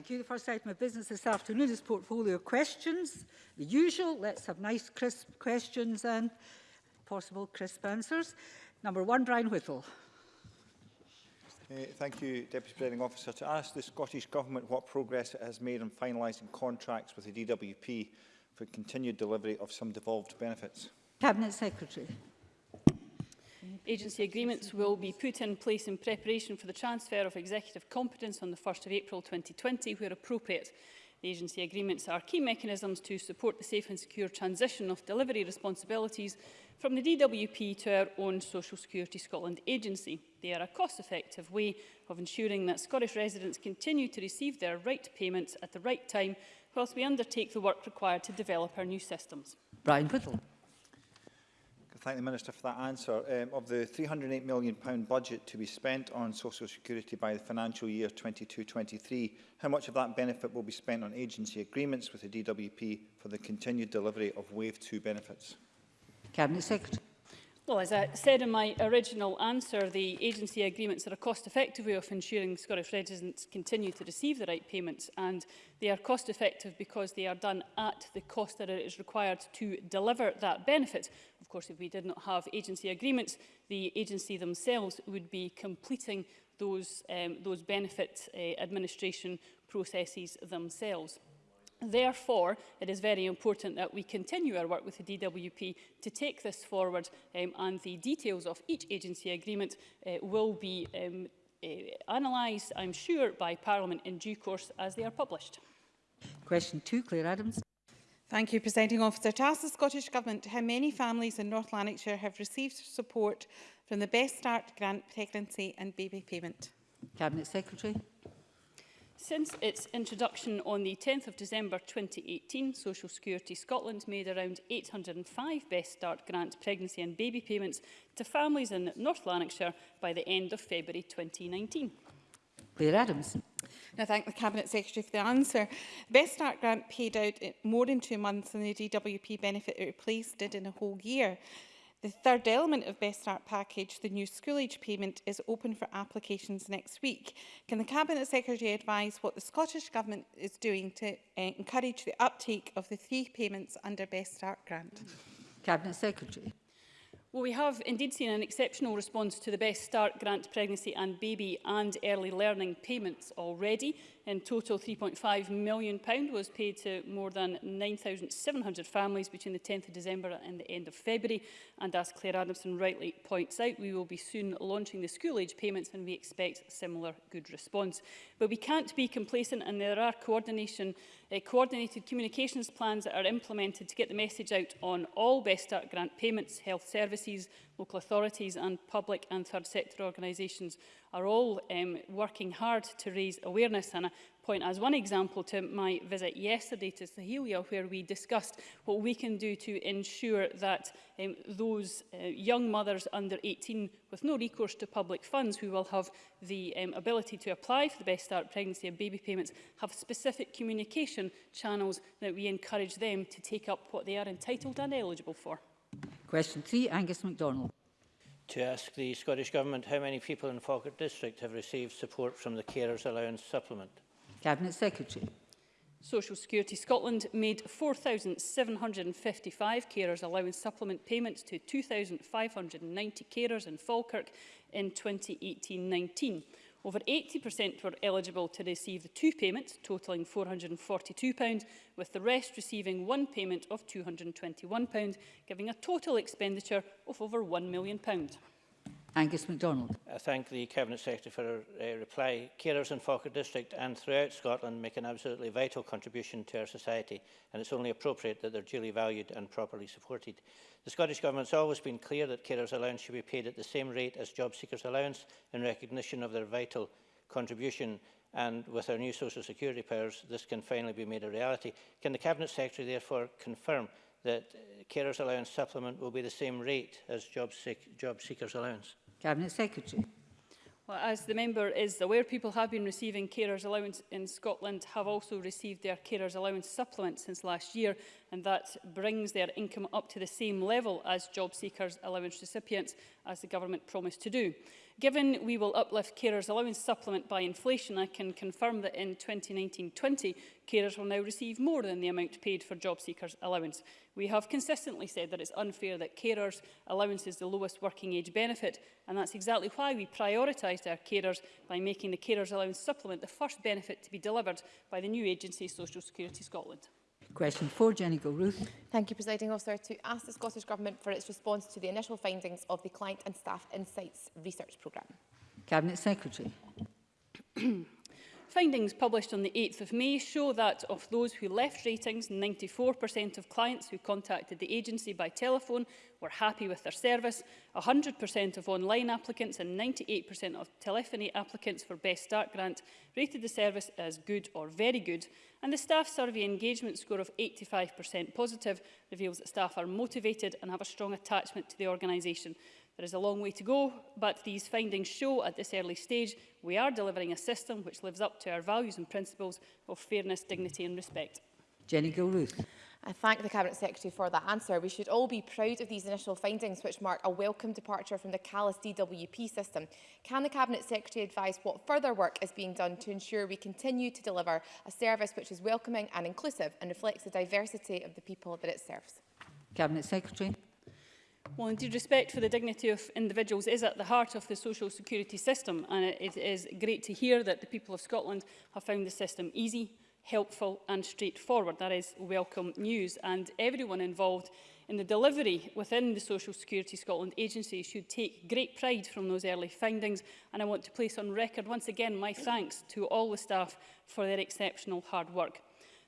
Thank you. The first item of business this afternoon is portfolio questions. The usual, let's have nice crisp questions and possible crisp answers. Number one, Brian Whittle. Uh, thank you, Deputy Presiding Officer. To ask the Scottish Government what progress it has made in finalising contracts with the DWP for continued delivery of some devolved benefits. Cabinet Secretary agency agreements will be put in place in preparation for the transfer of executive competence on the 1st of April 2020 where appropriate. The agency agreements are key mechanisms to support the safe and secure transition of delivery responsibilities from the DWP to our own Social Security Scotland agency. They are a cost-effective way of ensuring that Scottish residents continue to receive their right payments at the right time whilst we undertake the work required to develop our new systems. Brian Whittle thank the Minister for that answer. Um, of the £308 million budget to be spent on social security by the financial year 22-23, how much of that benefit will be spent on agency agreements with the DWP for the continued delivery of Wave 2 benefits? Cabinet Secretary. Well, as I said in my original answer, the agency agreements are a cost-effective way of ensuring Scottish residents continue to receive the right payments and they are cost-effective because they are done at the cost that it is required to deliver that benefit course, if we did not have agency agreements, the agency themselves would be completing those, um, those benefit uh, administration processes themselves. Therefore, it is very important that we continue our work with the DWP to take this forward um, and the details of each agency agreement uh, will be um, uh, analysed, I'm sure, by Parliament in due course as they are published. Question two, Claire Adams. Thank you, Presiding Officer. To ask the Scottish Government how many families in North Lanarkshire have received support from the Best Start grant pregnancy and baby payment. Cabinet Secretary. Since its introduction on the 10th of December 2018, Social Security Scotland made around 805 Best Start grant pregnancy and baby payments to families in North Lanarkshire by the end of February 2019. Claire Adams. And I thank the Cabinet Secretary for the answer. The Best Start grant paid out more than two months than the DWP benefit it replaced did in a whole year. The third element of Best Start package, the new school age payment, is open for applications next week. Can the Cabinet Secretary advise what the Scottish Government is doing to uh, encourage the uptake of the three payments under Best Start grant? Cabinet Secretary. Well, we have indeed seen an exceptional response to the Best Start grant pregnancy and baby and early learning payments already. In total, £3.5 million was paid to more than 9,700 families between the 10th of December and the end of February. And as Claire Adamson rightly points out, we will be soon launching the school-age payments and we expect a similar good response. But we can't be complacent and there are coordination, uh, coordinated communications plans that are implemented to get the message out on all Best Start grant payments, health services, local authorities and public and third sector organisations are all um, working hard to raise awareness. And I point as one example to my visit yesterday to Sahelia, where we discussed what we can do to ensure that um, those uh, young mothers under 18 with no recourse to public funds who will have the um, ability to apply for the Best Start Pregnancy and Baby Payments have specific communication channels that we encourage them to take up what they are entitled and eligible for. Question three, Angus MacDonald to ask the Scottish Government how many people in Falkirk District have received support from the Carers Allowance Supplement. Cabinet Secretary. Social Security Scotland made 4,755 carers allowance supplement payments to 2,590 carers in Falkirk in 2018-19. Over 80% were eligible to receive the two payments, totalling £442, with the rest receiving one payment of £221, giving a total expenditure of over £1 million. Angus MacDonald. I thank the Cabinet Secretary for her uh, reply. Carers in Fokker District and throughout Scotland make an absolutely vital contribution to our society and it's only appropriate that they're duly valued and properly supported. The Scottish Government has always been clear that carers allowance should be paid at the same rate as job seekers allowance in recognition of their vital contribution and with our new social security powers this can finally be made a reality. Can the Cabinet Secretary therefore confirm that uh, carers allowance supplement will be the same rate as job, seek job seekers allowance? Cabinet Secretary. Well, as the member is aware, people have been receiving carers allowance in Scotland, have also received their carers allowance supplement since last year, and that brings their income up to the same level as job seekers allowance recipients, as the government promised to do. Given we will uplift carers' allowance supplement by inflation, I can confirm that in 2019-20, carers will now receive more than the amount paid for job seekers' allowance. We have consistently said that it's unfair that carers' allowance is the lowest working age benefit, and that's exactly why we prioritised our carers by making the carers' allowance supplement the first benefit to be delivered by the new agency Social Security Scotland. Question four, Jenny Gilruth. Thank you, Presiding Officer. To ask the Scottish Government for its response to the initial findings of the Client and Staff Insights Research Programme. Cabinet Secretary. Findings published on the 8th of May show that of those who left ratings, 94% of clients who contacted the agency by telephone were happy with their service, 100% of online applicants and 98% of telephony applicants for Best Start grant rated the service as good or very good, and the staff survey engagement score of 85% positive reveals that staff are motivated and have a strong attachment to the organisation. There is a long way to go, but these findings show at this early stage we are delivering a system which lives up to our values and principles of fairness, dignity and respect. Jenny Gilruth. I thank the Cabinet Secretary for that answer. We should all be proud of these initial findings, which mark a welcome departure from the callous DWP system. Can the Cabinet Secretary advise what further work is being done to ensure we continue to deliver a service which is welcoming and inclusive and reflects the diversity of the people that it serves? Cabinet Secretary. Well, indeed, respect for the dignity of individuals is at the heart of the social security system, and it is great to hear that the people of Scotland have found the system easy, helpful and straightforward. That is welcome news, and everyone involved in the delivery within the Social Security Scotland agency should take great pride from those early findings and I want to place on record once again my thanks to all the staff for their exceptional hard work.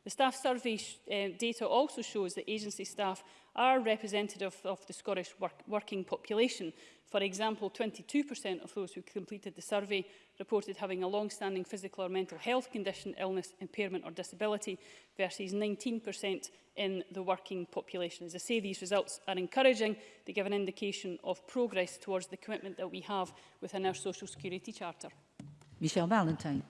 The staff survey uh, eh, data also shows that agency staff are representative of the Scottish work working population. For example, 22% of those who completed the survey reported having a long-standing physical or mental health condition, illness, impairment or disability versus 19% in the working population. As I say, these results are encouraging. They give an indication of progress towards the commitment that we have within our Social Security Charter. Michelle Valentine.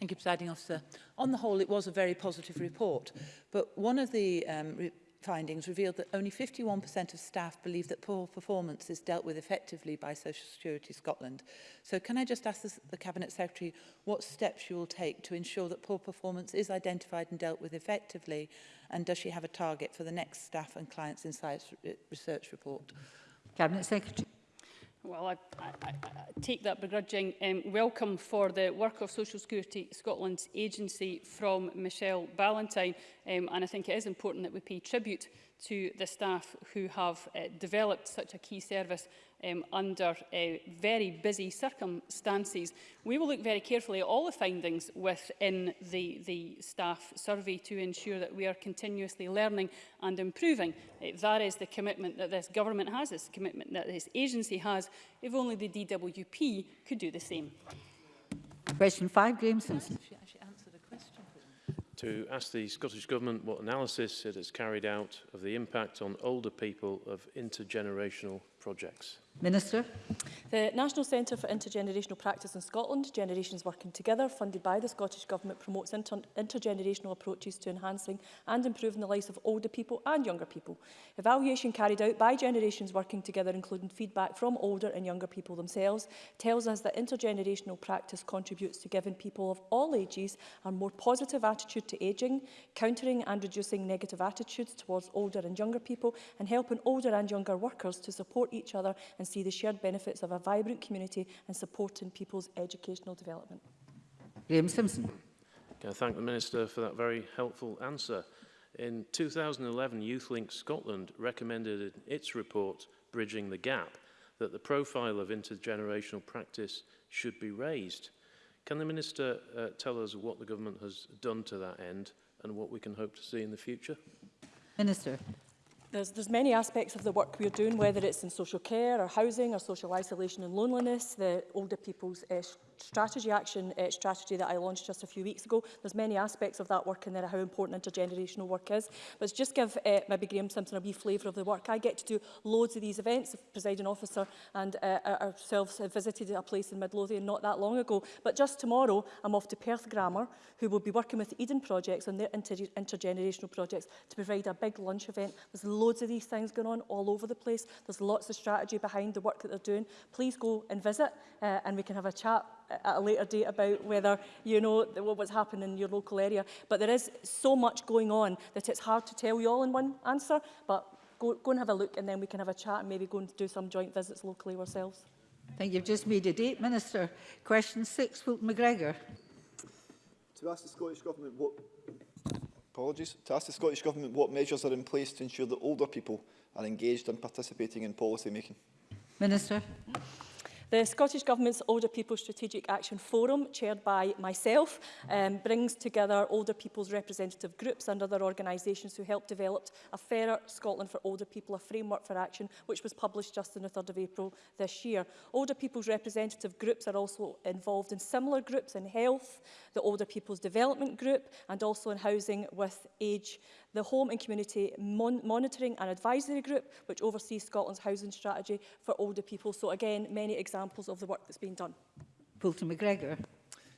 Thank you, Presiding Officer. On the whole, it was a very positive report, but one of the um, re findings revealed that only 51% of staff believe that poor performance is dealt with effectively by Social Security Scotland. So can I just ask the, the Cabinet Secretary what steps you will take to ensure that poor performance is identified and dealt with effectively, and does she have a target for the next staff and clients insights uh, research report? Cabinet Secretary. Well, I, I, I take that begrudging um, welcome for the work of Social Security Scotland's agency from Michelle Ballantyne. Um, and I think it is important that we pay tribute to the staff who have uh, developed such a key service um, under uh, very busy circumstances. We will look very carefully at all the findings within the, the staff survey to ensure that we are continuously learning and improving. Uh, that is the commitment that this government has, this commitment that this agency has, if only the DWP could do the same. Question 5, Graeme Simpson to ask the Scottish Government what analysis it has carried out of the impact on older people of intergenerational projects. Minister. The National Centre for Intergenerational Practice in Scotland, Generations Working Together, funded by the Scottish Government, promotes inter intergenerational approaches to enhancing and improving the lives of older people and younger people. Evaluation carried out by Generations Working Together, including feedback from older and younger people themselves, tells us that intergenerational practice contributes to giving people of all ages a more positive attitude to ageing, countering and reducing negative attitudes towards older and younger people, and helping older and younger workers to support each other and see the shared benefits of a vibrant community and supporting people's educational development. Graham Simpson. Can I thank the Minister for that very helpful answer. In 2011, YouthLink Scotland recommended in its report, Bridging the Gap, that the profile of intergenerational practice should be raised. Can the Minister uh, tell us what the government has done to that end and what we can hope to see in the future? Minister. There's, there's many aspects of the work we're doing, whether it's in social care or housing or social isolation and loneliness, the older people's uh, strategy action uh, strategy that I launched just a few weeks ago. There's many aspects of that work in there, how important intergenerational work is. But just give uh, maybe Graham Simpson a wee flavour of the work. I get to do loads of these events. The presiding officer and uh, ourselves visited a place in Midlothian not that long ago. But just tomorrow, I'm off to Perth Grammar, who will be working with Eden Projects on their inter intergenerational projects to provide a big lunch event. There's loads of these things going on all over the place. There's lots of strategy behind the work that they're doing. Please go and visit uh, and we can have a chat at a later date about whether you know what's happened in your local area. But there is so much going on that it's hard to tell you all in one answer. But go, go and have a look and then we can have a chat and maybe go and do some joint visits locally ourselves. Thank you. You've just made a date, Minister. Question six, Wilton McGregor. To ask the Scottish Government what apologies, to ask the Scottish Government what measures are in place to ensure that older people are engaged and participating in policy making. Minister. The Scottish Government's Older People Strategic Action Forum, chaired by myself, um, brings together older people's representative groups and other organisations who helped develop a fairer Scotland for older people, a framework for action, which was published just on the 3rd of April this year. Older people's representative groups are also involved in similar groups in health, the Older People's Development Group, and also in housing with age the Home and Community Mon Monitoring and Advisory Group, which oversees Scotland's housing strategy for older people. So again, many examples of the work that's been done. Poulton McGregor.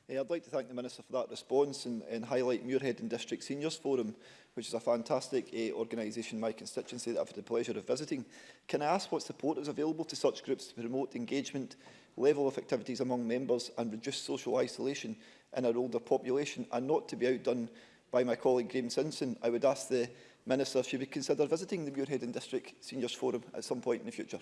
Yeah, I'd like to thank the Minister for that response and, and highlight Muirhead and District Seniors Forum, which is a fantastic uh, organisation in my constituency that I've had the pleasure of visiting. Can I ask what support is available to such groups to promote engagement, level of activities among members and reduce social isolation in our older population and not to be outdone by my colleague Graham Simpson, I would ask the Minister if she would consider visiting the Muirhead and District Seniors Forum at some point in the future.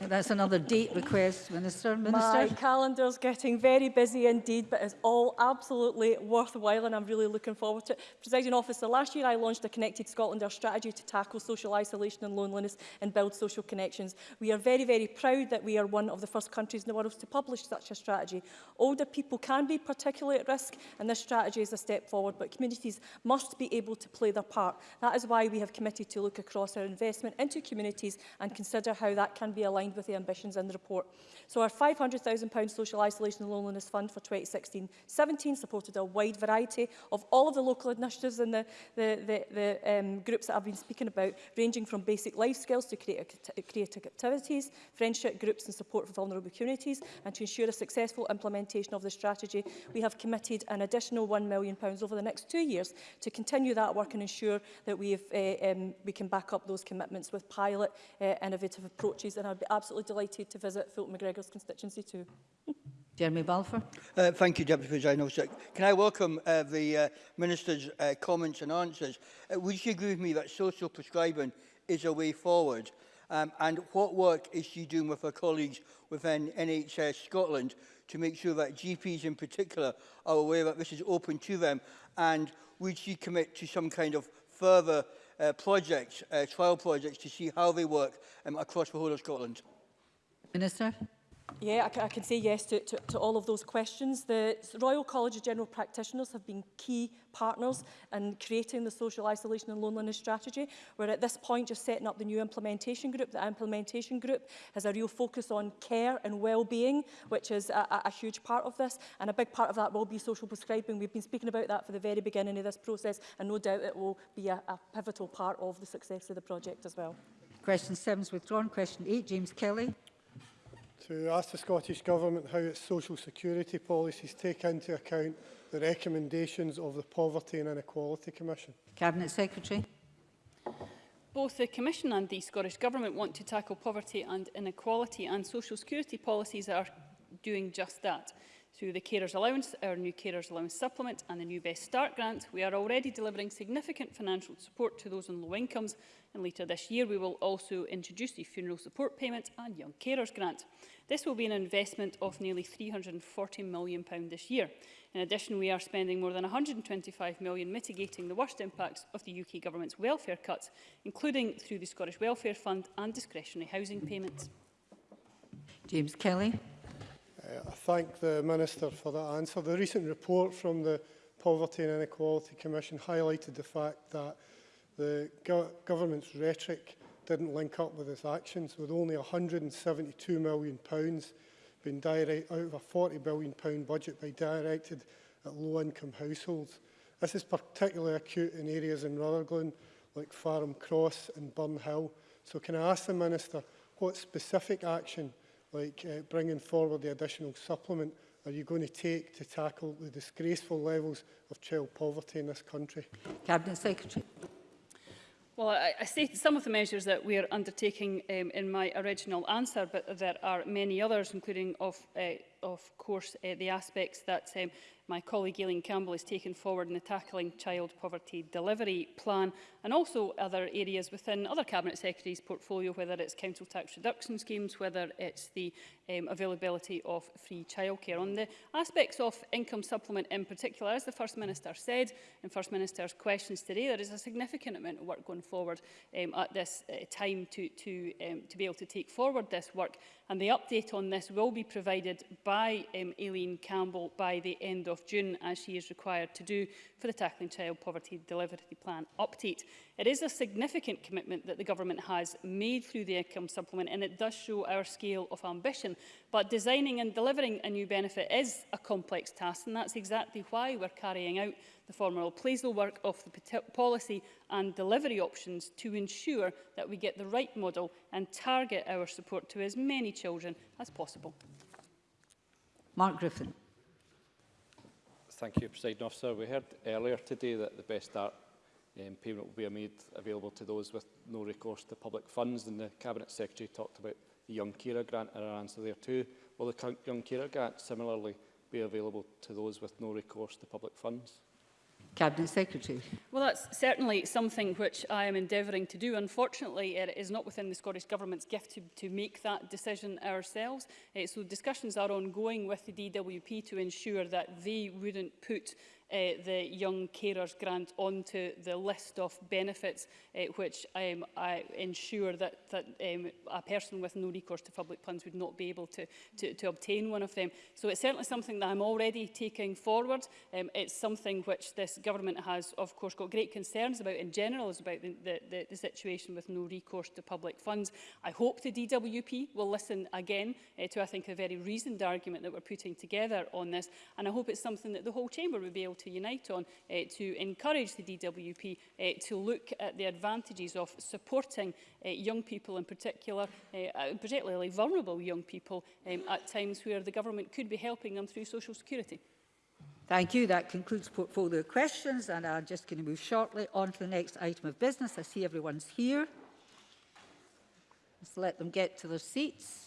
That's another date request, Minister. Minister. My calendar's getting very busy indeed, but it's all absolutely worthwhile and I'm really looking forward to it. Presiding officer, last year I launched a Connected Scotland, our strategy to tackle social isolation and loneliness and build social connections. We are very, very proud that we are one of the first countries in the world to publish such a strategy. Older people can be particularly at risk and this strategy is a step forward, but communities must be able to play their part. That is why we have committed to look across our investment into communities and consider how that can be aligned with the ambitions in the report. So our £500,000 Social Isolation and Loneliness Fund for 2016-17 supported a wide variety of all of the local initiatives and the, the, the, the um, groups that I've been speaking about, ranging from basic life skills to creative activities, friendship groups and support for vulnerable communities, and to ensure a successful implementation of the strategy, we have committed an additional £1 million over the next two years to continue that work and ensure that we, have, uh, eh, um, we can back up those commitments with pilot uh, innovative approaches. And I I'd be absolutely delighted to visit Fulton McGregor's constituency too. Jeremy Balfour. Uh, thank you, Deputy President Officer. Can I welcome uh, the uh, Minister's uh, comments and answers? Uh, would she agree with me that social prescribing is a way forward? Um, and what work is she doing with her colleagues within NHS Scotland to make sure that GPs in particular are aware that this is open to them? And would she commit to some kind of further uh, projects, uh, trial projects, to see how they work um, across the whole of Scotland. Minister. Yeah, I, I can say yes to, to, to all of those questions. The Royal College of General Practitioners have been key partners in creating the social isolation and loneliness strategy. We're at this point just setting up the new implementation group. The implementation group has a real focus on care and well-being, which is a, a huge part of this. And a big part of that will be social prescribing. We've been speaking about that for the very beginning of this process, and no doubt it will be a, a pivotal part of the success of the project as well. Question 7 is withdrawn. Question 8, James Kelly. to ask the Scottish Government how its social security policies take into account the recommendations of the Poverty and Inequality Commission. Cabinet Secretary. Both the Commission and the Scottish Government want to tackle poverty and inequality and social security policies are doing just that. Through the Carers Allowance, our new Carers Allowance Supplement and the new Best Start Grant, we are already delivering significant financial support to those on low incomes and later this year we will also introduce the Funeral Support Payment and Young Carers Grant. This will be an investment of nearly £340 million this year. In addition, we are spending more than £125 million mitigating the worst impacts of the UK Government's welfare cuts, including through the Scottish Welfare Fund and discretionary housing payments. James Kelly. I thank the Minister for that answer. The recent report from the Poverty and Inequality Commission highlighted the fact that the go government's rhetoric didn't link up with its actions, with only £172 million being direct out of a £40 billion budget being directed at low-income households. This is particularly acute in areas in Rutherglen, like Farham Cross and Burn Hill. So can I ask the Minister what specific action like uh, bringing forward the additional supplement are you going to take to tackle the disgraceful levels of child poverty in this country? Cabinet Secretary. Well, I, I stated some of the measures that we are undertaking um, in my original answer, but there are many others, including of uh, of course, uh, the aspects that um, my colleague Aileen Campbell has taken forward in the Tackling Child Poverty Delivery Plan and also other areas within other Cabinet Secretaries' portfolio, whether it's council tax reduction schemes, whether it's the um, availability of free childcare. On the aspects of income supplement in particular, as the First Minister said in First Minister's questions today, there is a significant amount of work going forward um, at this uh, time to, to, um, to be able to take forward this work And the update on this will be provided by um, Aileen Campbell by the end of June, as she is required to do for the Tackling Child Poverty Delivery Plan update. It is a significant commitment that the Government has made through the income supplement, and it does show our scale of ambition. But designing and delivering a new benefit is a complex task, and that's exactly why we're carrying out the formal appraisal work of the policy and delivery options to ensure that we get the right model and target our support to as many children as possible. Mark Griffin. Thank you, President Officer. We heard earlier today that the Best Start um, payment will be made available to those with no recourse to public funds, and the Cabinet Secretary talked about the Young Carer Grant are our answer there too. Will the Young Carer Grant similarly be available to those with no recourse to public funds? Cabinet Secretary. Well, that's certainly something which I am endeavouring to do. Unfortunately, it is not within the Scottish Government's gift to, to make that decision ourselves. Uh, so discussions are ongoing with the DWP to ensure that they wouldn't put uh, the Young Carers Grant onto the list of benefits uh, which um, I ensure that, that um, a person with no recourse to public funds would not be able to, to, to obtain one of them. So it's certainly something that I'm already taking forward. Um, it's something which this government has, of course, got great concerns about in general, is about the, the, the, the situation with no recourse to public funds. I hope the DWP will listen again uh, to, I think, a very reasoned argument that we're putting together on this. And I hope it's something that the whole chamber would be able to unite on uh, to encourage the DWP uh, eh, to look at the advantages of supporting uh, young people in particular, uh, particularly vulnerable young people um, at times where the government could be helping them through social security. Thank you. That concludes portfolio questions and I'm just going to move shortly on to the next item of business. I see everyone's here. Let's let them get to their seats.